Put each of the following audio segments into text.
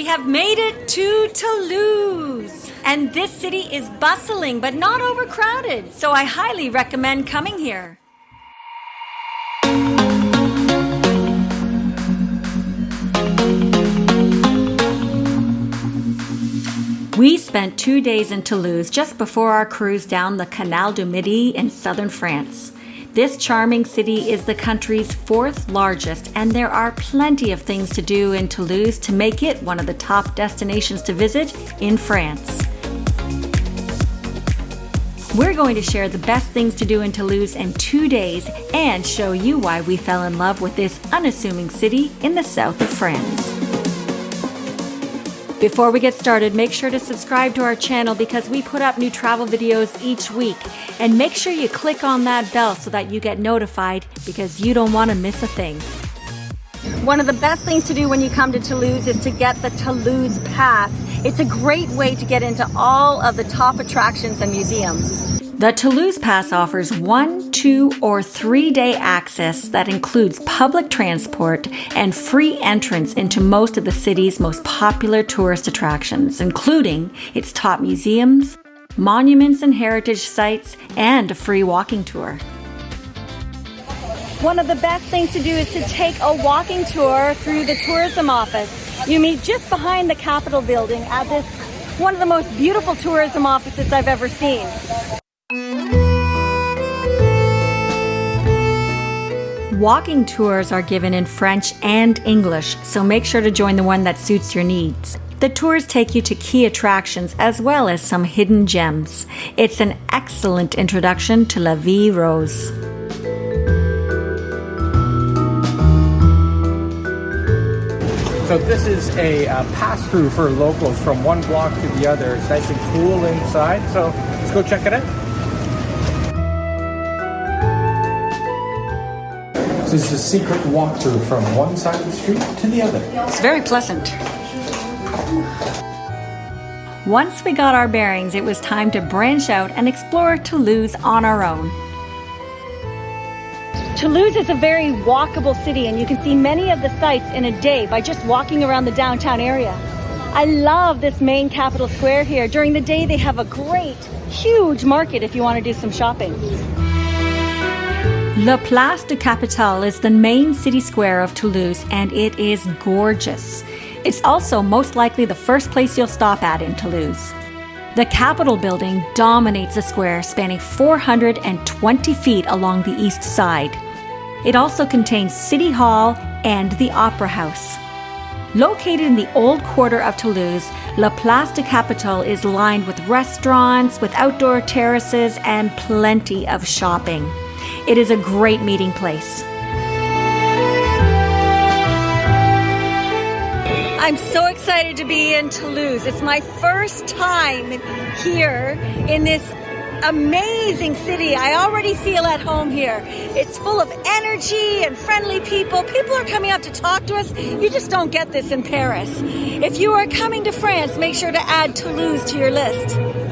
we have made it to Toulouse. And this city is bustling but not overcrowded, so I highly recommend coming here. We spent two days in Toulouse just before our cruise down the Canal du Midi in southern France. This charming city is the country's fourth largest, and there are plenty of things to do in Toulouse to make it one of the top destinations to visit in France. We're going to share the best things to do in Toulouse in two days and show you why we fell in love with this unassuming city in the south of France. Before we get started, make sure to subscribe to our channel because we put up new travel videos each week. And make sure you click on that bell so that you get notified because you don't want to miss a thing. One of the best things to do when you come to Toulouse is to get the Toulouse Pass. It's a great way to get into all of the top attractions and museums. The Toulouse Pass offers one, two, or three day access that includes public transport and free entrance into most of the city's most popular tourist attractions, including its top museums, monuments and heritage sites, and a free walking tour. One of the best things to do is to take a walking tour through the tourism office. You meet just behind the Capitol building at this one of the most beautiful tourism offices I've ever seen. Walking tours are given in French and English, so make sure to join the one that suits your needs. The tours take you to key attractions as well as some hidden gems. It's an excellent introduction to La Ville Rose. So this is a uh, pass-through for locals from one block to the other. It's nice and cool inside, so let's go check it out. Is a secret walkthrough from one side of the street to the other. It's very pleasant. Once we got our bearings, it was time to branch out and explore Toulouse on our own. Toulouse is a very walkable city and you can see many of the sites in a day by just walking around the downtown area. I love this main Capitol Square here. During the day they have a great, huge market if you want to do some shopping. La Place de Capitole is the main city square of Toulouse and it is gorgeous. It's also most likely the first place you'll stop at in Toulouse. The Capitol building dominates the square spanning 420 feet along the east side. It also contains City Hall and the Opera House. Located in the old quarter of Toulouse, La Place de Capitole is lined with restaurants, with outdoor terraces, and plenty of shopping. It is a great meeting place. I'm so excited to be in Toulouse. It's my first time here in this amazing city. I already feel at home here. It's full of energy and friendly people. People are coming up to talk to us. You just don't get this in Paris. If you are coming to France, make sure to add Toulouse to your list.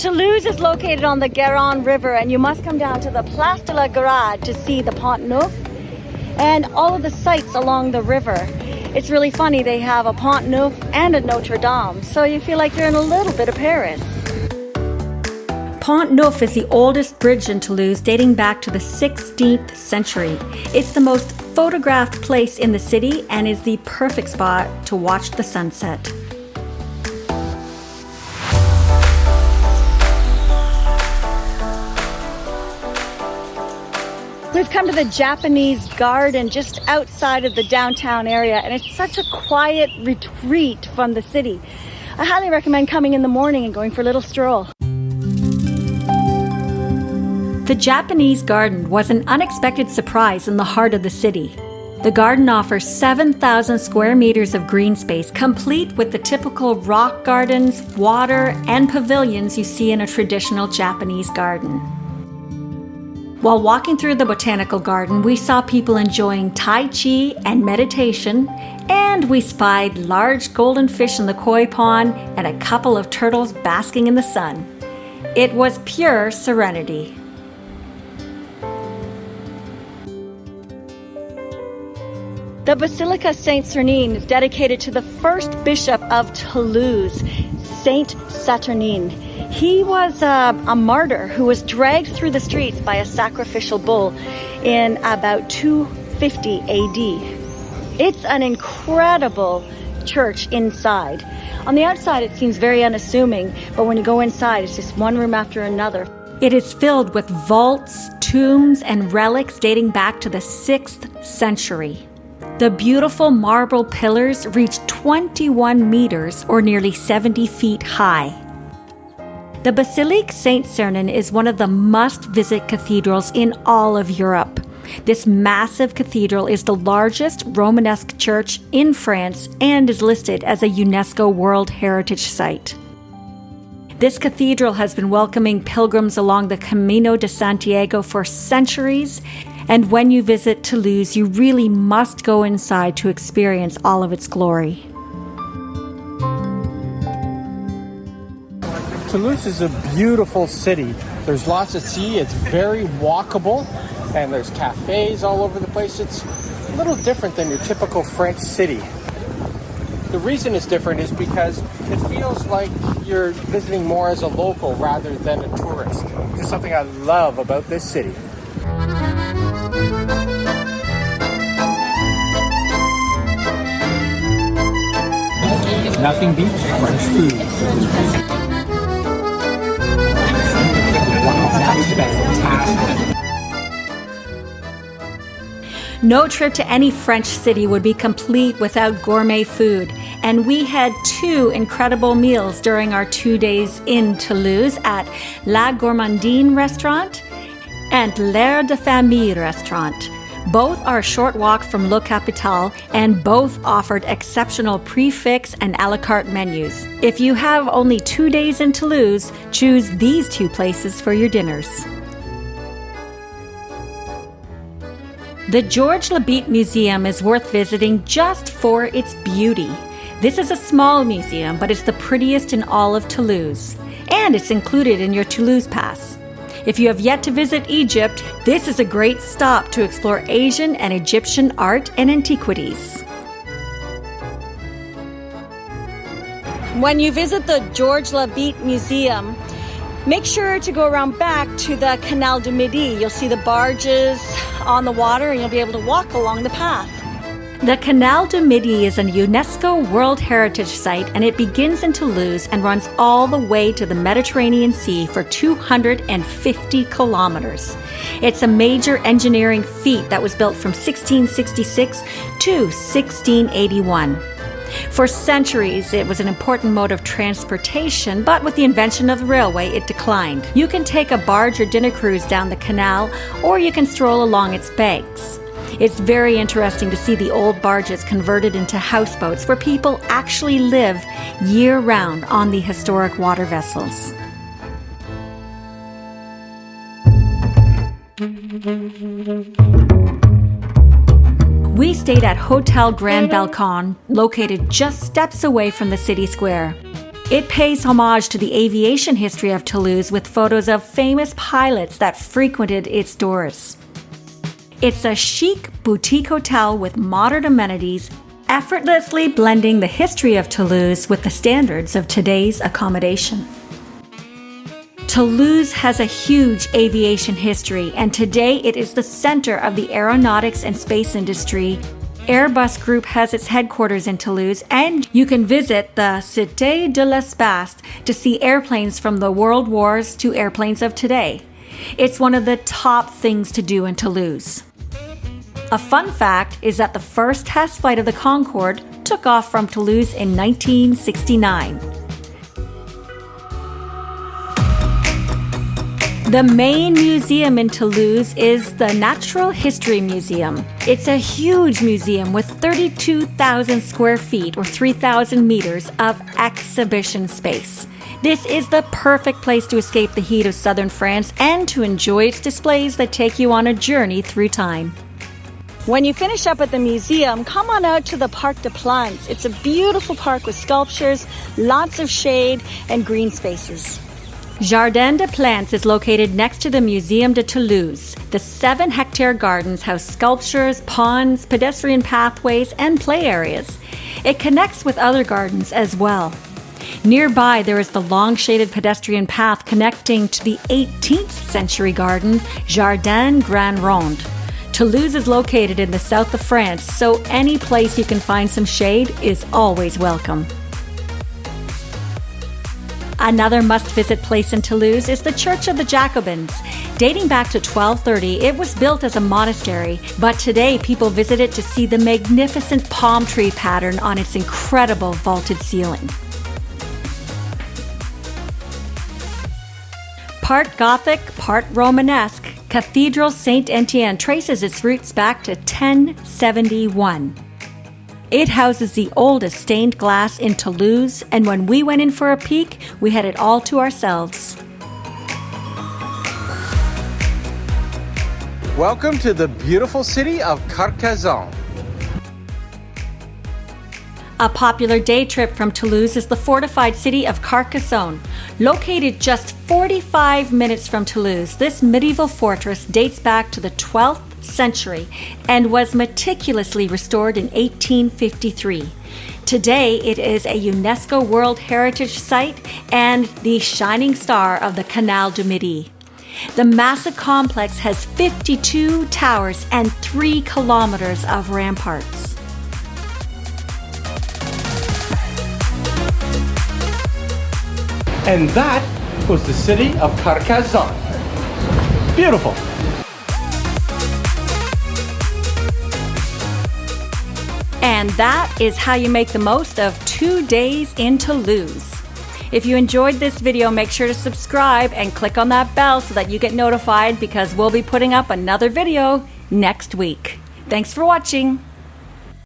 Toulouse is located on the Garonne River and you must come down to the Place de la Daurade to see the Pont Neuf and all of the sites along the river. It's really funny, they have a Pont Neuf and a Notre Dame, so you feel like you're in a little bit of Paris. Pont Neuf is the oldest bridge in Toulouse dating back to the 16th century. It's the most photographed place in the city and is the perfect spot to watch the sunset. We've come to the Japanese garden just outside of the downtown area and it's such a quiet retreat from the city. I highly recommend coming in the morning and going for a little stroll. The Japanese garden was an unexpected surprise in the heart of the city. The garden offers 7,000 square meters of green space, complete with the typical rock gardens, water, and pavilions you see in a traditional Japanese garden. While walking through the botanical garden, we saw people enjoying Tai Chi and meditation, and we spied large golden fish in the koi pond and a couple of turtles basking in the sun. It was pure serenity. The Basilica Saint Sernin is dedicated to the first bishop of Toulouse, Saint Saturnin. He was a, a, martyr who was dragged through the streets by a sacrificial bull in about 250 AD. It's an incredible church inside. On the outside, it seems very unassuming, but when you go inside, it's just one room after another. It is filled with vaults, tombs, and relics dating back to the 6th century. The beautiful marble pillars reach 21 meters or nearly 70 feet high. The Basilique Saint Sernin is one of the must visit cathedrals in all of Europe. This massive cathedral is the largest Romanesque church in France and is listed as a UNESCO World Heritage Site. This cathedral has been welcoming pilgrims along the Camino de Santiago for centuries, and when you visit Toulouse, you really must go inside to experience all of its glory. Toulouse is a beautiful city. There's lots to see, it's very walkable, and there's cafes all over the place. It's a little different than your typical French city. The reason it's different is because it feels like you're visiting more as a local rather than a tourist. It's something I love about this city. Nothing beats French food. Wow, that's fantastic. No trip to any French city would be complete without gourmet food, and we had two incredible meals during our two days in Toulouse at La Gourmandine restaurant and L'Air de Famille restaurant. Both are a short walk from Le Capitole and both offered exceptional prix fixe and a la carte menus. If you have only two days in Toulouse, choose these two places for your dinners. The Georges Labit Museum is worth visiting just for its beauty. This is a small museum, but it's the prettiest in all of Toulouse, and it's included in your Toulouse Pass. If you have yet to visit Egypt, this is a great stop to explore Asian and Egyptian art and antiquities. When you visit the Georges Labit Museum, Make sure to go around back to the Canal du Midi. You'll see the barges on the water and you'll be able to walk along the path. The Canal du Midi is a UNESCO World Heritage Site and it begins in Toulouse and runs all the way to the Mediterranean Sea for 250 kilometers. It's a major engineering feat that was built from 1666 to 1681. For centuries, it was an important mode of transportation, but with the invention of the railway, it declined. You can take a barge or dinner cruise down the canal, or you can stroll along its banks. It's very interesting to see the old barges converted into houseboats where people actually live year round on the historic water vessels. We stayed at Hotel Grand Balcon, located just steps away from the city square. It pays homage to the aviation history of Toulouse with photos of famous pilots that frequented its doors. It's a chic boutique hotel with modern amenities, effortlessly blending the history of Toulouse with the standards of today's accommodation. Toulouse has a huge aviation history, and today it is the center of the aeronautics and space industry. Airbus Group has its headquarters in Toulouse, and you can visit the Cité de l'Espace to see airplanes from the world wars to airplanes of today. It's one of the top things to do in Toulouse. A fun fact is that the first test flight of the Concorde took off from Toulouse in 1969. The main museum in Toulouse is the Natural History Museum. It's a huge museum with 32,000 square feet or 3,000 meters of exhibition space. This is the perfect place to escape the heat of southern France and to enjoy its displays that take you on a journey through time. When you finish up at the museum, come on out to the Parc des Plantes. It's a beautiful park with sculptures, lots of shade, and green spaces. Jardin des Plantes is located next to the Museum de Toulouse. The seven hectare gardens house sculptures, ponds, pedestrian pathways, and play areas. It connects with other gardens as well. Nearby, there is the long shaded pedestrian path connecting to the 18th century garden, Jardin Grand Rond. Toulouse is located in the south of France, so any place you can find some shade is always welcome. Another must visit place in Toulouse is the Church of the Jacobins. Dating back to 1230, it was built as a monastery, but today people visit it to see the magnificent palm tree pattern on its incredible vaulted ceiling. Part Gothic, part Romanesque, Cathedral Saint Etienne traces its roots back to 1071. It houses the oldest stained glass in Toulouse, and when we went in for a peek, we had it all to ourselves. Welcome to the beautiful city of Carcassonne. A popular day trip from Toulouse is the fortified city of Carcassonne. Located just 45 minutes from Toulouse, this medieval fortress dates back to the 12th century and was meticulously restored in 1853. Today, it is a UNESCO World Heritage Site and the shining star of the Canal du Midi. The massive complex has 52 towers and 3 kilometers of ramparts. And that was the city of Carcassonne. Beautiful. And that is how you make the most of two days in Toulouse. If you enjoyed this video, make sure to subscribe and click on that bell so that you get notified because we'll be putting up another video next week. Thanks for watching.